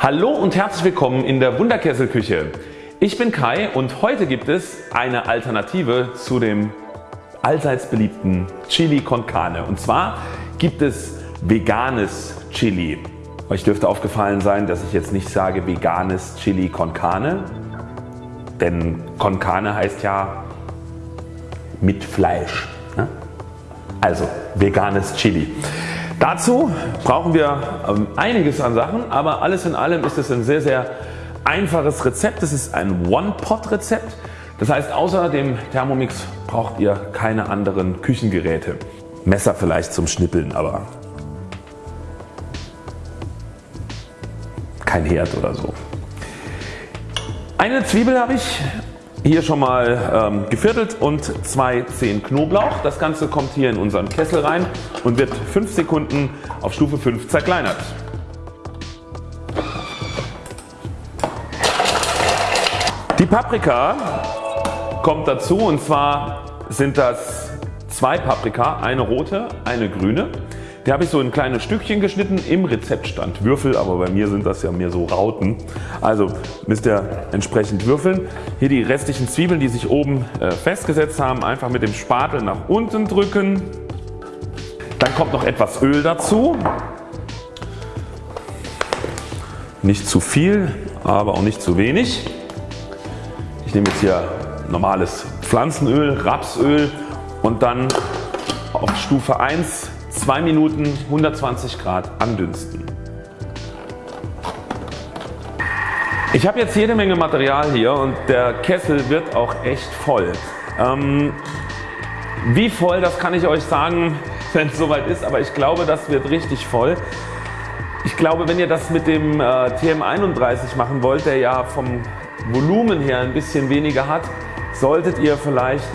Hallo und herzlich willkommen in der Wunderkesselküche. Ich bin Kai und heute gibt es eine Alternative zu dem allseits beliebten Chili con Carne und zwar gibt es veganes Chili. Euch dürfte aufgefallen sein, dass ich jetzt nicht sage veganes Chili con Carne, denn con Carne heißt ja mit Fleisch. Ne? Also veganes Chili. Dazu brauchen wir ähm, einiges an Sachen, aber alles in allem ist es ein sehr sehr einfaches Rezept. Es ist ein One-Pot Rezept. Das heißt außer dem Thermomix braucht ihr keine anderen Küchengeräte. Messer vielleicht zum Schnippeln, aber kein Herd oder so. Eine Zwiebel habe ich hier schon mal ähm, geviertelt und zwei Zehen Knoblauch. Das Ganze kommt hier in unseren Kessel rein und wird 5 Sekunden auf Stufe 5 zerkleinert. Die Paprika kommt dazu und zwar sind das zwei Paprika, eine rote, eine grüne. Die habe ich so in kleine Stückchen geschnitten. Im Rezept stand Würfel, aber bei mir sind das ja mehr so Rauten. Also müsst ihr entsprechend würfeln. Hier die restlichen Zwiebeln die sich oben äh, festgesetzt haben einfach mit dem Spatel nach unten drücken. Dann kommt noch etwas Öl dazu. Nicht zu viel aber auch nicht zu wenig. Ich nehme jetzt hier normales Pflanzenöl, Rapsöl und dann auf Stufe 1 2 Minuten 120 Grad andünsten. Ich habe jetzt jede Menge Material hier und der Kessel wird auch echt voll. Ähm, wie voll das kann ich euch sagen wenn es soweit ist, aber ich glaube das wird richtig voll. Ich glaube wenn ihr das mit dem äh, TM31 machen wollt, der ja vom Volumen her ein bisschen weniger hat, solltet ihr vielleicht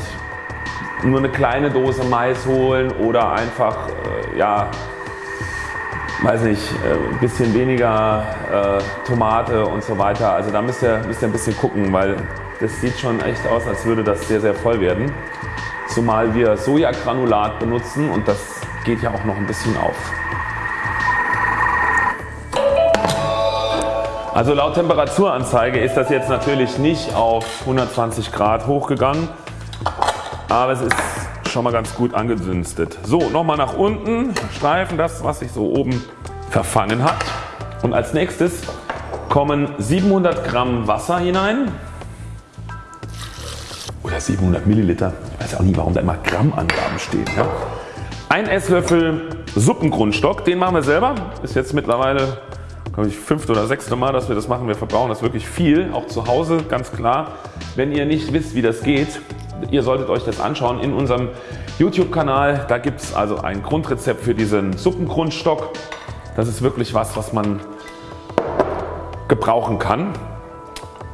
nur eine kleine Dose Mais holen oder einfach ja weiß nicht, äh, ein bisschen weniger äh, Tomate und so weiter. Also da müsst ihr, müsst ihr ein bisschen gucken, weil das sieht schon echt aus, als würde das sehr sehr voll werden. Zumal wir Sojagranulat benutzen und das geht ja auch noch ein bisschen auf. Also laut Temperaturanzeige ist das jetzt natürlich nicht auf 120 Grad hochgegangen, aber es ist schon mal ganz gut angedünstet. So nochmal nach unten streifen das was sich so oben verfangen hat und als nächstes kommen 700 Gramm Wasser hinein oder 700 Milliliter. Ich weiß auch nie warum da immer Grammangaben stehen. Ja? Ein Esslöffel Suppengrundstock, den machen wir selber. Ist jetzt mittlerweile glaube ich fünfte oder sechste Mal dass wir das machen. Wir verbrauchen das wirklich viel, auch zu Hause ganz klar. Wenn ihr nicht wisst wie das geht, ihr solltet euch das anschauen in unserem YouTube Kanal. Da gibt es also ein Grundrezept für diesen Suppengrundstock. Das ist wirklich was was man gebrauchen kann.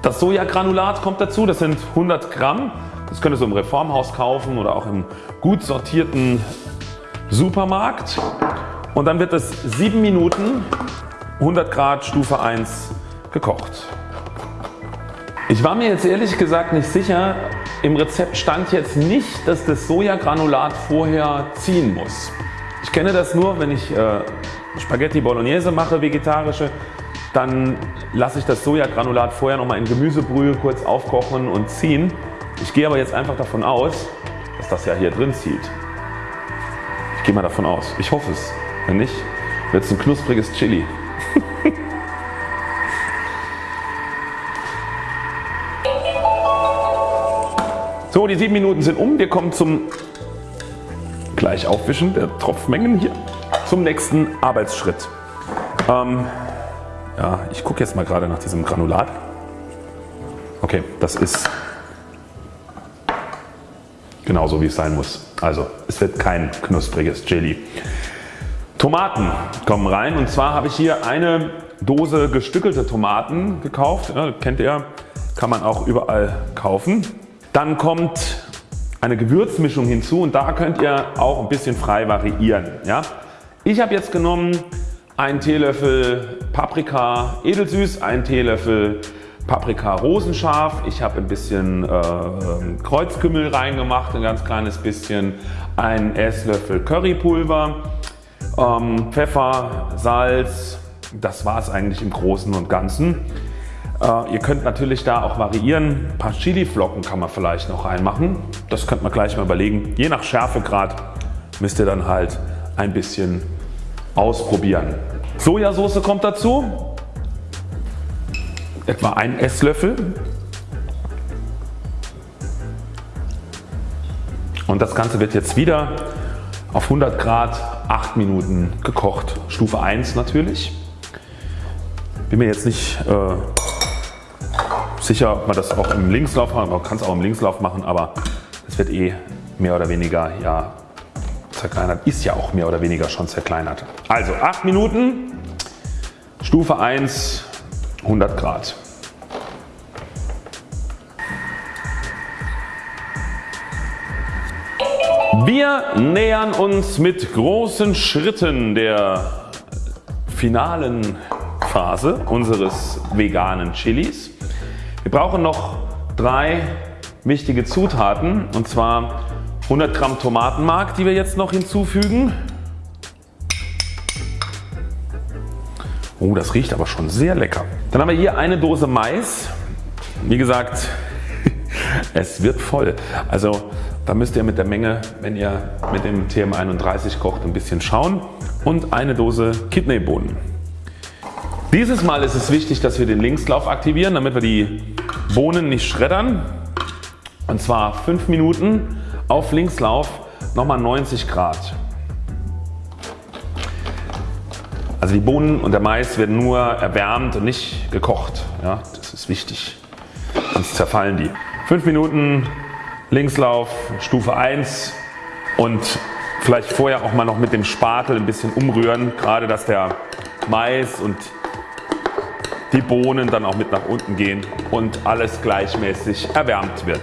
Das Sojagranulat kommt dazu, das sind 100 Gramm. Das könnt ihr so im Reformhaus kaufen oder auch im gut sortierten Supermarkt. Und dann wird es 7 Minuten 100 Grad Stufe 1 gekocht. Ich war mir jetzt ehrlich gesagt nicht sicher, im Rezept stand jetzt nicht dass das Sojagranulat vorher ziehen muss. Ich kenne das nur wenn ich äh, Spaghetti Bolognese mache vegetarische dann lasse ich das Sojagranulat vorher nochmal in Gemüsebrühe kurz aufkochen und ziehen. Ich gehe aber jetzt einfach davon aus dass das ja hier drin zieht. Ich gehe mal davon aus. Ich hoffe es. Wenn nicht wird es ein knuspriges Chili. so die 7 Minuten sind um. Wir kommen zum gleich Aufwischen der Tropfmengen hier zum nächsten Arbeitsschritt. Ähm, ja, ich gucke jetzt mal gerade nach diesem Granulat. Okay, das ist genauso wie es sein muss. Also es wird kein knuspriges Chili. Tomaten kommen rein und zwar habe ich hier eine Dose gestückelte Tomaten gekauft. Ja, kennt ihr, kann man auch überall kaufen. Dann kommt eine Gewürzmischung hinzu und da könnt ihr auch ein bisschen frei variieren. Ja. Ich habe jetzt genommen einen Teelöffel Paprika edelsüß, einen Teelöffel Paprika rosenscharf, ich habe ein bisschen äh, Kreuzkümmel reingemacht, ein ganz kleines bisschen, einen Esslöffel Currypulver, ähm, Pfeffer, Salz, das war es eigentlich im Großen und Ganzen. Äh, ihr könnt natürlich da auch variieren. Ein paar Chili-Flocken kann man vielleicht noch reinmachen. Das könnt man gleich mal überlegen. Je nach Schärfegrad müsst ihr dann halt ein bisschen ausprobieren. Sojasauce kommt dazu. Etwa ein Esslöffel. Und das Ganze wird jetzt wieder auf 100 Grad 8 Minuten gekocht. Stufe 1 natürlich. Bin mir jetzt nicht äh, sicher ob man das auch im Linkslauf macht, man kann es auch im Linkslauf machen, aber es wird eh mehr oder weniger ja, zerkleinert, ist ja auch mehr oder weniger schon zerkleinert. Also 8 Minuten, Stufe 1, 100 Grad. Wir nähern uns mit großen Schritten der finalen Phase unseres veganen Chilis. Wir brauchen noch drei wichtige Zutaten und zwar 100 Gramm Tomatenmark die wir jetzt noch hinzufügen. Oh das riecht aber schon sehr lecker. Dann haben wir hier eine Dose Mais. Wie gesagt es wird voll. Also da müsst ihr mit der Menge wenn ihr mit dem TM31 kocht ein bisschen schauen und eine Dose Kidneybohnen. Dieses Mal ist es wichtig dass wir den Linkslauf aktivieren damit wir die Bohnen nicht schreddern und zwar 5 Minuten auf Linkslauf nochmal 90 Grad. Also die Bohnen und der Mais werden nur erwärmt und nicht gekocht. Ja, das ist wichtig, sonst zerfallen die. 5 Minuten Linkslauf Stufe 1 und vielleicht vorher auch mal noch mit dem Spatel ein bisschen umrühren, gerade dass der Mais und die Bohnen dann auch mit nach unten gehen und alles gleichmäßig erwärmt wird.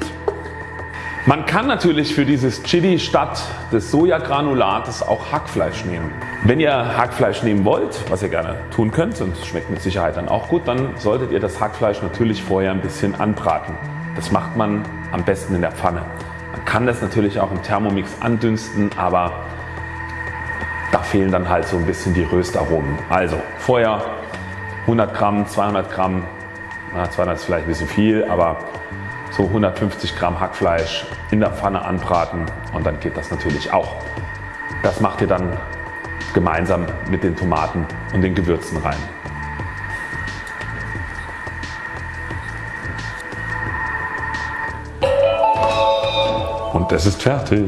Man kann natürlich für dieses Chili statt des Sojagranulates auch Hackfleisch nehmen. Wenn ihr Hackfleisch nehmen wollt, was ihr gerne tun könnt und schmeckt mit Sicherheit dann auch gut, dann solltet ihr das Hackfleisch natürlich vorher ein bisschen anbraten. Das macht man am besten in der Pfanne. Man kann das natürlich auch im Thermomix andünsten, aber da fehlen dann halt so ein bisschen die Röstaromen. Also vorher 100 Gramm, 200 Gramm, na, 200 ist vielleicht ein bisschen viel, aber so 150 Gramm Hackfleisch in der Pfanne anbraten und dann geht das natürlich auch. Das macht ihr dann gemeinsam mit den Tomaten und den Gewürzen rein. Und das ist fertig.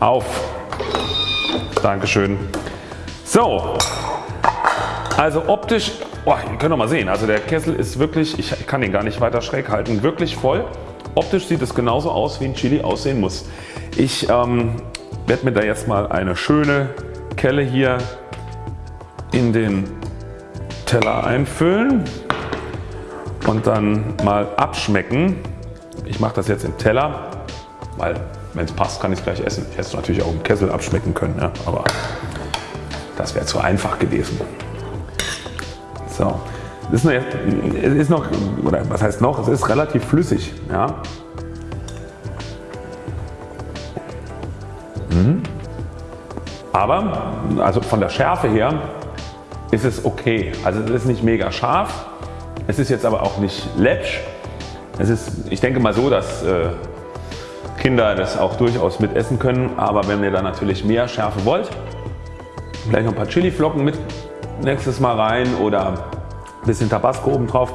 Auf. Dankeschön. So, also optisch, oh, ihr könnt doch mal sehen, also der Kessel ist wirklich, ich kann ihn gar nicht weiter schräg halten, wirklich voll. Optisch sieht es genauso aus wie ein Chili aussehen muss. Ich ähm, werde mir da jetzt mal eine schöne Kelle hier in den Teller einfüllen und dann mal abschmecken. Ich mache das jetzt im Teller, weil wenn es passt kann ich es gleich essen. Ich hätte es natürlich auch im Kessel abschmecken können, ja, aber das wäre zu einfach gewesen. So. Es ist, noch, ist noch, oder was heißt noch, es ist relativ flüssig. Ja. Mhm. Aber also von der Schärfe her ist es okay. Also es ist nicht mega scharf, es ist jetzt aber auch nicht läppsch. Es ist, ich denke mal so, dass äh, Kinder das auch durchaus mit essen können, aber wenn ihr da natürlich mehr Schärfe wollt, vielleicht noch ein paar Chiliflocken mit nächstes Mal rein oder ein bisschen Tabasco oben drauf.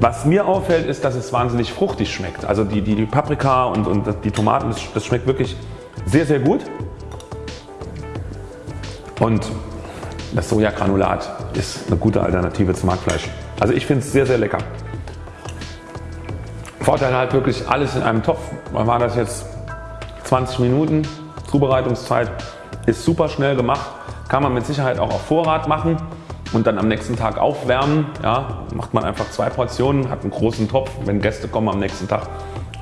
Was mir auffällt ist dass es wahnsinnig fruchtig schmeckt. Also die, die, Paprika und, und die Tomaten das, das schmeckt wirklich sehr sehr gut. Und das Sojagranulat ist eine gute Alternative zum Hackfleisch. Also ich finde es sehr sehr lecker. Vorteil halt wirklich alles in einem Topf. Man war das jetzt 20 Minuten Zubereitungszeit ist super schnell gemacht kann man mit Sicherheit auch auf Vorrat machen und dann am nächsten Tag aufwärmen. Ja, macht man einfach zwei Portionen, hat einen großen Topf. Wenn Gäste kommen am nächsten Tag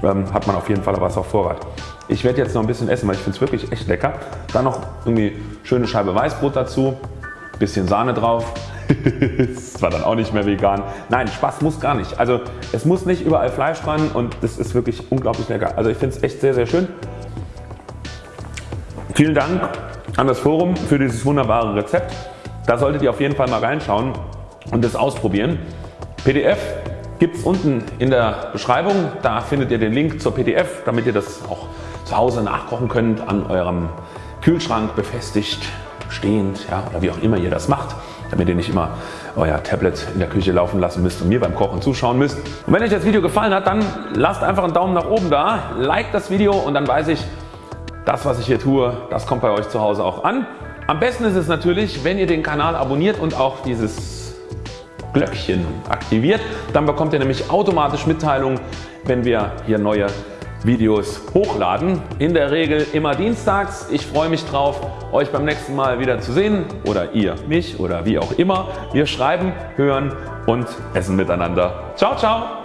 ähm, hat man auf jeden Fall was auf Vorrat. Ich werde jetzt noch ein bisschen essen, weil ich finde es wirklich echt lecker. Dann noch irgendwie schöne Scheibe Weißbrot dazu, bisschen Sahne drauf. das war dann auch nicht mehr vegan. Nein, Spaß muss gar nicht. Also es muss nicht überall Fleisch dran und das ist wirklich unglaublich lecker. Also ich finde es echt sehr sehr schön. Vielen Dank an das Forum für dieses wunderbare Rezept. Da solltet ihr auf jeden Fall mal reinschauen und das ausprobieren. PDF gibt es unten in der Beschreibung. Da findet ihr den Link zur PDF damit ihr das auch zu Hause nachkochen könnt an eurem Kühlschrank befestigt stehend ja, oder wie auch immer ihr das macht damit ihr nicht immer euer Tablet in der Küche laufen lassen müsst und mir beim Kochen zuschauen müsst. Und wenn euch das Video gefallen hat, dann lasst einfach einen Daumen nach oben da, like das Video und dann weiß ich, das was ich hier tue, das kommt bei euch zu Hause auch an. Am besten ist es natürlich, wenn ihr den Kanal abonniert und auch dieses Glöckchen aktiviert. Dann bekommt ihr nämlich automatisch Mitteilungen, wenn wir hier neue Videos hochladen. In der Regel immer dienstags. Ich freue mich drauf euch beim nächsten Mal wieder zu sehen oder ihr mich oder wie auch immer. Wir schreiben, hören und essen miteinander. Ciao ciao!